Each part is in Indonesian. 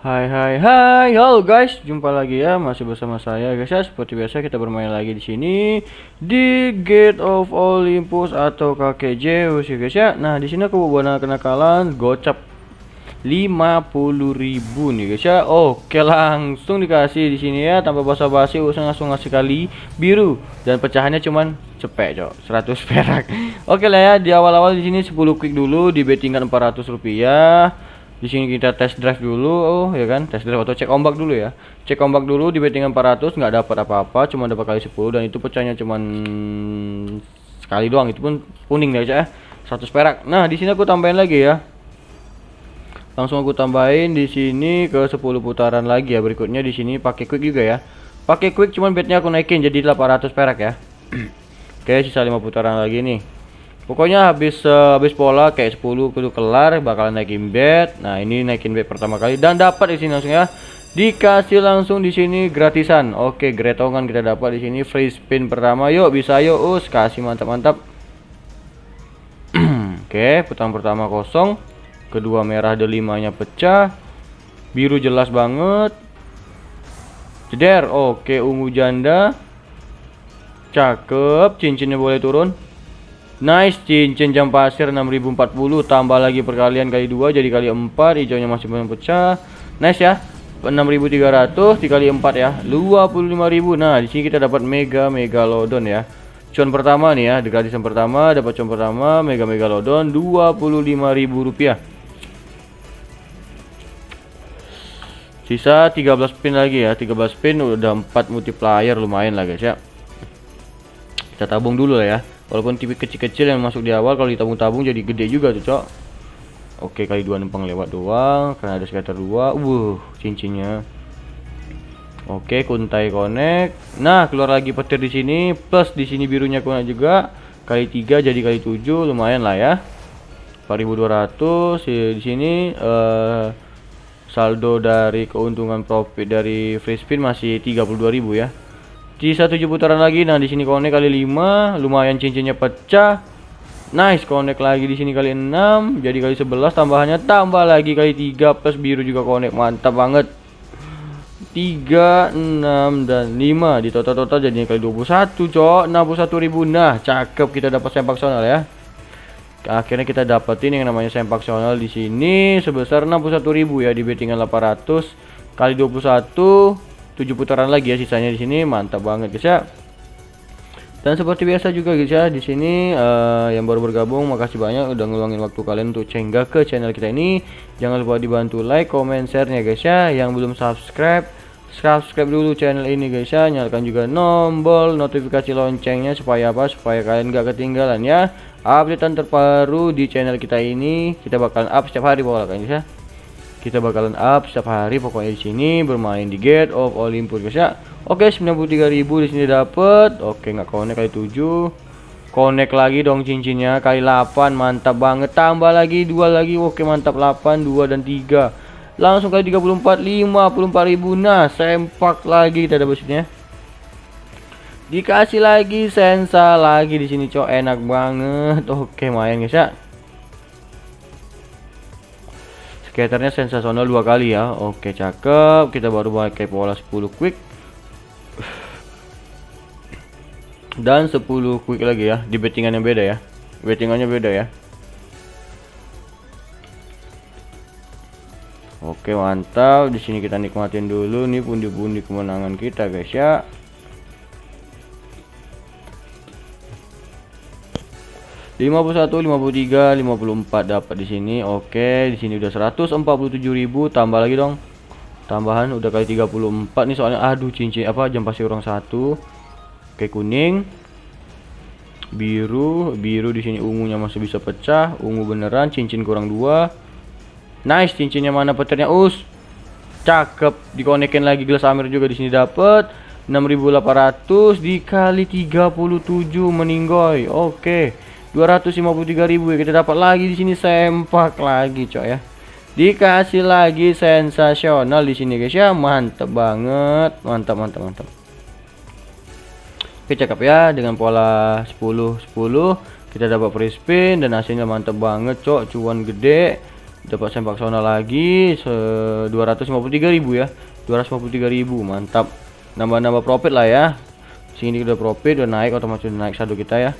Hai hai hai, halo guys, jumpa lagi ya, masih bersama saya guys ya. Seperti biasa kita bermain lagi di sini di Gate of Olympus atau kakek Zeus ya guys ya. Nah di sini aku buat kenakalan gocap 50.000 nih guys ya. Oke langsung dikasih di sini ya tanpa basa-basi usah langsung ngasih kali biru dan pecahannya cuman cepet cok 100 perak. Oke lah ya di awal-awal di sini 10 quick dulu di bettingan 400 rupiah di sini kita test drive dulu oh ya kan? Test drive atau cek ombak dulu ya. Cek ombak dulu di bettingan 400 nggak dapat apa-apa cuma dapat kali 10 dan itu pecahnya cuman sekali doang. Itu pun kuning ya. 100 perak. Nah di sini aku tambahin lagi ya. Langsung aku tambahin di sini ke 10 putaran lagi ya. Berikutnya di sini pakai quick juga ya. Pakai quick cuman bednya aku naikin jadi 800 perak ya. Oke sisa 5 putaran lagi nih Pokoknya habis uh, habis pola kayak 10 kudu kelar bakalan naikin bed. Nah, ini naikin bed pertama kali dan dapat di sini langsung ya. Dikasih langsung di sini gratisan. Oke, gretongan kita dapat di sini free spin pertama. Yuk, bisa yuk, us kasih mantap-mantap. Oke, putaran pertama kosong. Kedua merah delimanya pecah. Biru jelas banget. Jeder. Oke, ungu janda. Cakep, cincinnya boleh turun. Nice cincin jam pasir 6040 tambah lagi perkalian kali 2 jadi kali 4 hijaunya masih belum pecah. Nice ya. 6300 dikali 4 ya. 25000. Nah, di sini kita dapat mega megalodon ya. Cuan pertama nih ya, di gratisan pertama dapat cuan pertama mega megalodon 25000 rupiah. Sisa 13 spin lagi ya. 13 spin udah 4 multiplier lumayan lah guys ya. Kita tabung dulu lah ya walaupun tipe kecil-kecil yang masuk di awal kalau ditabung-tabung jadi gede juga tuh cok. Oke kali dua numpang lewat doang karena ada skater dua. Wuh cincinnya. Oke kuntai connect. Nah keluar lagi petir di sini plus di sini birunya connect juga. Kali tiga jadi kali tujuh lumayan lah ya. 4200 di sini uh, saldo dari keuntungan profit dari free spin masih 32.000 ya Sisa 7 putaran lagi. Nah, di sini connect kali 5, lumayan cincinnya pecah. Nice, connect lagi di sini kali 6, jadi kali 11 tambahannya tambah lagi kali 3 plus biru juga connect. Mantap banget. 3, 6 dan 5 di total-total jadinya kali 21, cok. 61.000. Nah, cakep kita dapat sempak sonal ya. Akhirnya kita dapetin yang namanya sempak sonal di sini sebesar 61.000 ya di bettingan 800 kali 21 7 putaran lagi ya sisanya di sini mantap banget guys ya. Dan seperti biasa juga guys ya di sini uh, yang baru bergabung makasih banyak udah ngeluangin waktu kalian untuk cenggah ke channel kita ini. Jangan lupa dibantu like comment share nya guys ya. Yang belum subscribe subscribe dulu channel ini guys ya. Nyalakan juga tombol notifikasi loncengnya supaya apa? Supaya kalian gak ketinggalan ya. Update terbaru di channel kita ini kita bakalan up setiap hari pokoknya guys ya kita bakalan up setiap hari pokoknya di sini bermain di Gate of Olympus guys ya. Oke 93.000 di sini dapat oke nggak connect kali 7 connect lagi dong cincinnya kali 8 mantap banget. Tambah lagi dua lagi oke mantap 8 2 dan 3 langsung kali 34 54.000 nah sempak lagi kita dapat sini ya dikasih lagi sensa lagi di sini cok. Enak banget. Oke main guys ya Skaternya sensasional dua kali ya. Oke, cakep. Kita baru pakai pola 10 quick. Dan 10 quick lagi ya. Di bettingan yang beda ya. Bettingannya beda ya. Oke, mantap. Di sini kita nikmatin dulu nih pundi-pundi kemenangan kita, guys ya. 51 53 54 dapat di sini. Oke di sini udah 147.000 tambah lagi dong. Tambahan udah kali 34 nih soalnya aduh cincin apa jam pasir orang satu. Oke kuning biru biru di sini ungunya masih bisa pecah ungu beneran cincin kurang dua. Nice cincinnya mana petirnya? Us cakep dikonekin lagi gelas amir juga di sini dapat 6800 dikali 37 meninggoy. Oke 253.000 ya. Kita dapat lagi di sini sempak lagi coy ya. Dikasih lagi sensasional di sini guys ya. Mantap banget. Mantap mantap mantap oke cakep ya dengan pola 10 10 kita dapat free spin dan hasilnya mantap banget cok. Cuan gede. Dapat sempak sona lagi se 253.000 ya. 253.000 mantap. Nambah-nambah profit lah ya. Sini udah profit udah naik otomatis udah naik saldo kita ya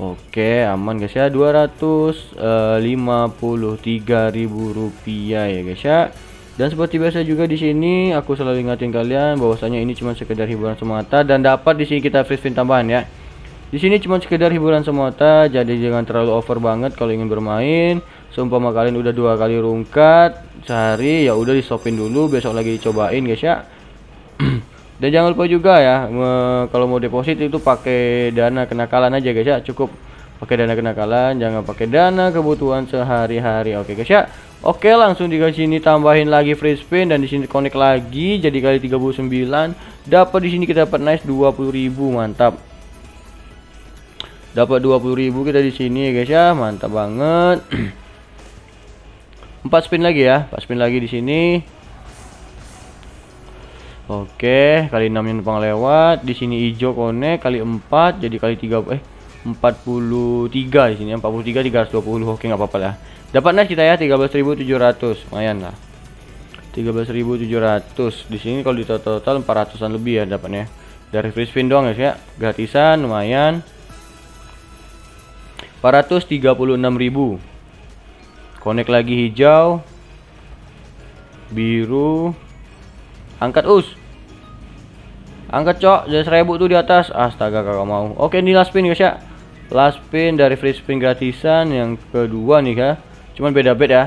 Oke aman guys ya. 253.000 rupiah ya guys ya. Dan seperti biasa juga di sini aku selalu ingatin kalian bahwasanya ini cuma sekedar hiburan semata dan dapat di sini kita free spin tambahan ya. Di sini cuma sekedar hiburan semata jadi jangan terlalu over banget kalau ingin bermain. Seumpama kalian udah dua kali rungkat sehari ya udah di dulu besok lagi dicobain guys ya dan jangan lupa juga ya kalau mau deposit itu pakai dana kenakalan aja guys ya. Cukup pakai dana kenakalan jangan pakai dana kebutuhan sehari-hari. Oke guys ya. Oke langsung di sini tambahin lagi free spin dan di sini connect lagi. Jadi kali 39 dapat di sini kita dapat nice 20.000 mantap. Dapat 20.000 kita di sini ya guys ya. Mantap banget. 4 spin lagi ya 4 spin lagi di sini Oke, kali 6 nya numpang lewat. Di sini hijau connect kali 4 jadi kali 3 eh 43 di sini 43 320. Oke, nggak apa-apa lah. Dapat nice kita ya 13.700. Lumayan lah. 13.700. Di sini kalau di total total 400-an lebih ya dapatnya. Dari free spin doang guys ya. Gratisan lumayan. 436.000. Connect lagi hijau. Biru. Angkat us. Angkat cok, jadi seribu tuh di atas. Astaga kakak mau. Oke ini last spin guys ya. Last spin dari free spin gratisan yang kedua nih kak. Cuman beda beda ya.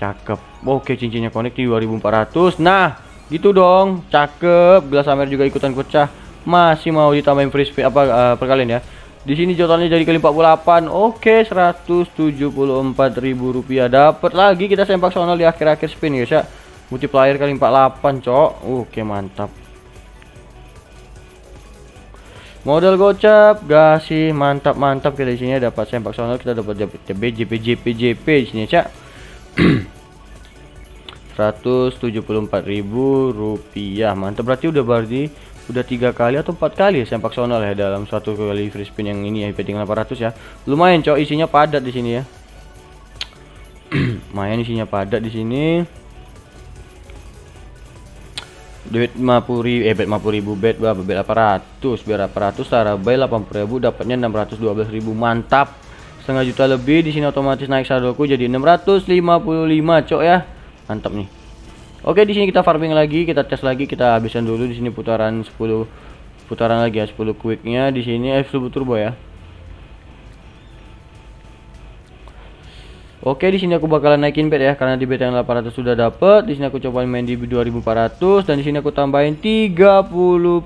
Cakep. Oke cincinnya connect di 2400. Nah gitu dong. Cakep. Gelas Amer juga ikutan pecah. Masih mau ditambahin free spin apa uh, perkalian ya. Di sini totalnya jadi kali 48. Oke, 174.000 rupiah. Dapat lagi kita sempak sonal di akhir-akhir spin guys ya. Multiplier kali 48, cok. Oke, mantap. Modal gocap, gasih mantap-mantap kita di sini dapat sempak sonal kita dapat JP JP JP JP di sini cak. 174.000 rupiah mantap berarti udah berarti udah tiga kali atau empat kali ya sempak sonal ya dalam satu kali free spin yang ini ya betting 800 ya lumayan cok isinya padat di sini ya lumayan isinya padat di sini duit 50 ribu eh bet 50 ribu bet berapa? Bet 800 biar 800 cara bay 80 ribu dapatnya 612 ribu. Mantap. Setengah juta lebih di sini otomatis naik saldoku jadi 655 cok ya. Mantap nih. Oke di sini kita farming lagi kita tes lagi kita habiskan dulu di sini putaran 10 putaran lagi ya 10 quicknya. Di sini eh 10 turbo ya Oke, di sini aku bakalan naikin bet ya karena di bet yang 800 sudah dapet. Di sini aku coba main di 2400 dan di sini aku tambahin 30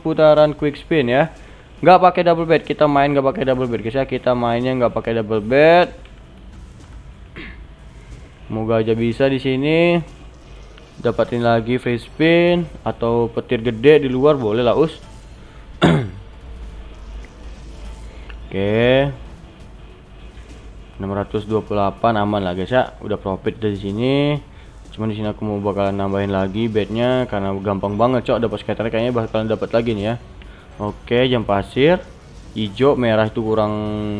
putaran quick spin ya. Nggak pakai double bet, kita main nggak pakai double bet guys ya. Kita mainnya nggak pakai double bet. Semoga aja bisa di sini dapatin lagi free spin atau petir gede di luar boleh lah us. Oke. 628 aman lah guys ya. Udah profit dari sini. Cuman di sini aku mau bakalan nambahin lagi bednya karena gampang banget cok. Dapat skater kayaknya bakalan dapat lagi nih ya. Oke jam pasir. Hijau merah itu kurang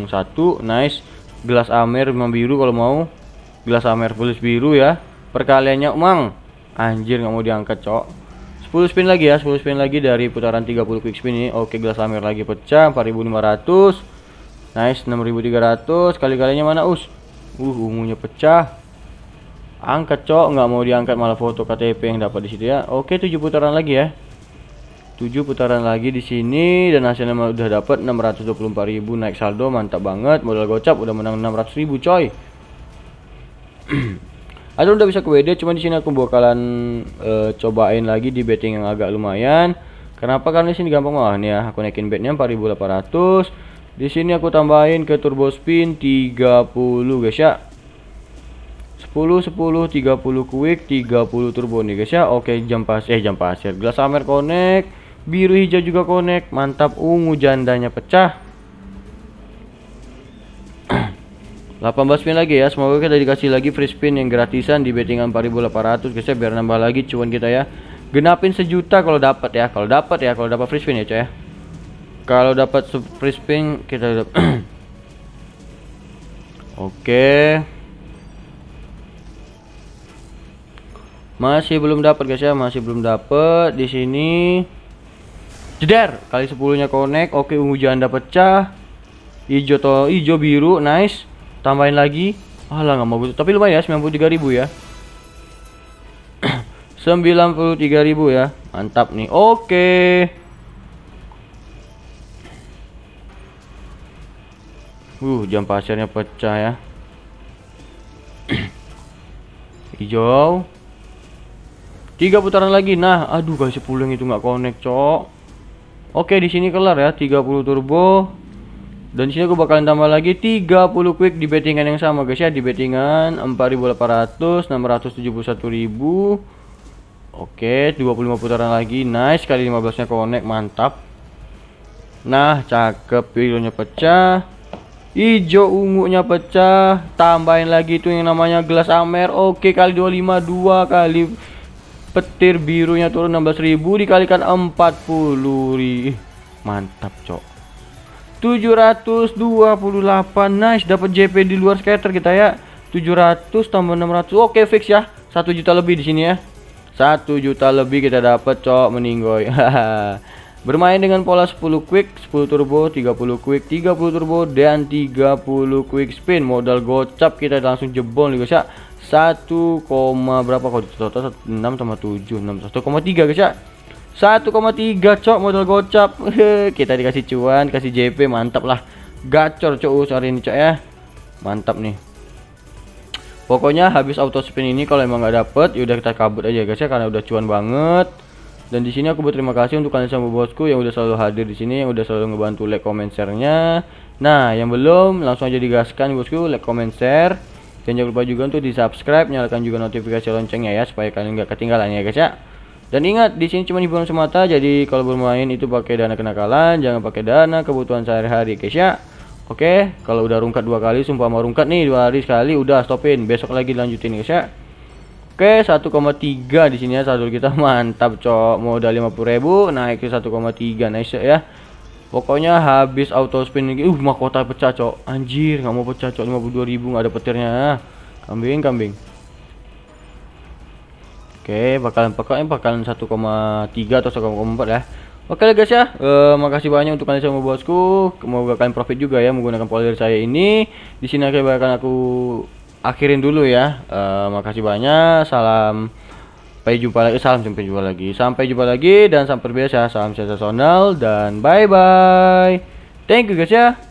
satu. Nice. Gelas amer memang biru kalau mau. Gelas amer plus biru ya. Perkaliannya emang. Anjir nggak mau diangkat cok. 10 spin lagi ya. 10 spin lagi dari putaran 30 quick spin ini. Oke gelas amer lagi pecah 4500 Nice 6300 kali-kalinya mana us? Uh ungunya pecah. Angkat cok nggak mau diangkat malah foto KTP yang dapat di situ ya. Oke 7 putaran lagi ya. 7 putaran lagi di sini dan hasilnya udah dapat 624.000 naik saldo mantap banget modal gocap udah menang 600.000 coy. Ada udah bisa ke WD cuma di sini aku bakalan uh, cobain lagi di betting yang agak lumayan. Kenapa? Karena di sini gampang banget nih ya. Aku naikin betnya 4800 di sini aku tambahin ke turbo spin 30 guys ya. 10 10 30 quick 30 turbo nih guys ya. Oke, jam pas eh jam pasir. Gelas amer connect, biru hijau juga connect. Mantap ungu jandanya pecah. 18 spin lagi ya. Semoga kita dikasih lagi free spin yang gratisan di bettingan 4800 guys ya biar nambah lagi cuan kita ya. Genapin sejuta kalau dapat ya. Kalau dapat ya, kalau dapat free spin ya, coy ya kalau dapat free spin kita Oke. Masih belum dapat guys ya, masih belum dapat di sini. Jeder, kali 10-nya connect. Oke, ungu janda pecah. Hijau to hijau biru, nice. Tambahin lagi. Alah nggak mau gitu. Tapi lumayan ya, 93.000 ya. 93.000 ya. Mantap nih. Oke. Uh, jam pasirnya pecah ya. Hijau. Tiga putaran lagi. Nah, aduh kasih pulang itu nggak connect, cok. Oke, di sini kelar ya, 30 turbo. Dan sini aku bakalan tambah lagi 30 quick di bettingan yang sama guys ya, di bettingan 4800, 671.000. Oke, 25 putaran lagi. Nice, kali 15-nya connect, mantap. Nah, cakep birunya pecah. Hijau ungunya pecah. Tambahin lagi itu yang namanya gelas Amer. Oke, kali 25 dua kali petir birunya turun 16.000 dikalikan 40 mantap cok. 728 nice. Dapat JP di luar scatter kita ya. 700 tambah 600 oke fix ya. 1 juta lebih di sini ya. 1 juta lebih kita dapat cok meninggoy bermain dengan pola 10 quick 10 turbo 30 quick 30 turbo dan 30 quick spin. Modal gocap kita langsung jebol nih guys ya. 1, berapa kok? Total 6 sama 7 6 1,3 guys ya. 1,3 cok modal gocap. Kita dikasih cuan kasih JP mantap lah. Gacor cok hari ini cok ya. Mantap nih. Pokoknya habis auto spin ini kalau emang nggak dapet yaudah kita kabut aja guys ya karena udah cuan banget dan di sini aku berterima kasih untuk kalian semua bosku yang udah selalu hadir di sini yang udah selalu ngebantu like comment share-nya. Nah yang belum langsung aja digaskan bosku like comment share. Dan jangan lupa juga untuk di subscribe nyalakan juga notifikasi loncengnya ya supaya kalian nggak ketinggalan ya guys ya. Dan ingat di sini cuma hiburan semata jadi kalau bermain itu pakai dana kenakalan jangan pakai dana kebutuhan sehari-hari guys ya. Oke kalau udah rungkat dua kali sumpah mau rungkat nih dua hari sekali udah stopin. Besok lagi lanjutin guys ya Oke 1,3 di sini ya saldo kita mantap cok modal 50.000 naik ke 1,3 nice ya Pokoknya habis auto spin lagi, uh mahkota pecah cok. Anjir, nggak mau pecah cok 52.000 nggak ada petirnya. Kambing, kambing. Oke, bakalan pokoknya bakalan 1,3 atau 1,4 ya. Oke guys ya, uh, makasih banyak untuk kalian semua bosku. Semoga kalian profit juga ya menggunakan pola saya ini. Di sini akan aku akhirin dulu ya. Uh, makasih banyak. Salam Sampai jumpa lagi, salam sampai jumpa lagi. Sampai jumpa lagi dan sampai biasa salam sensasional dan bye bye. Thank you guys ya.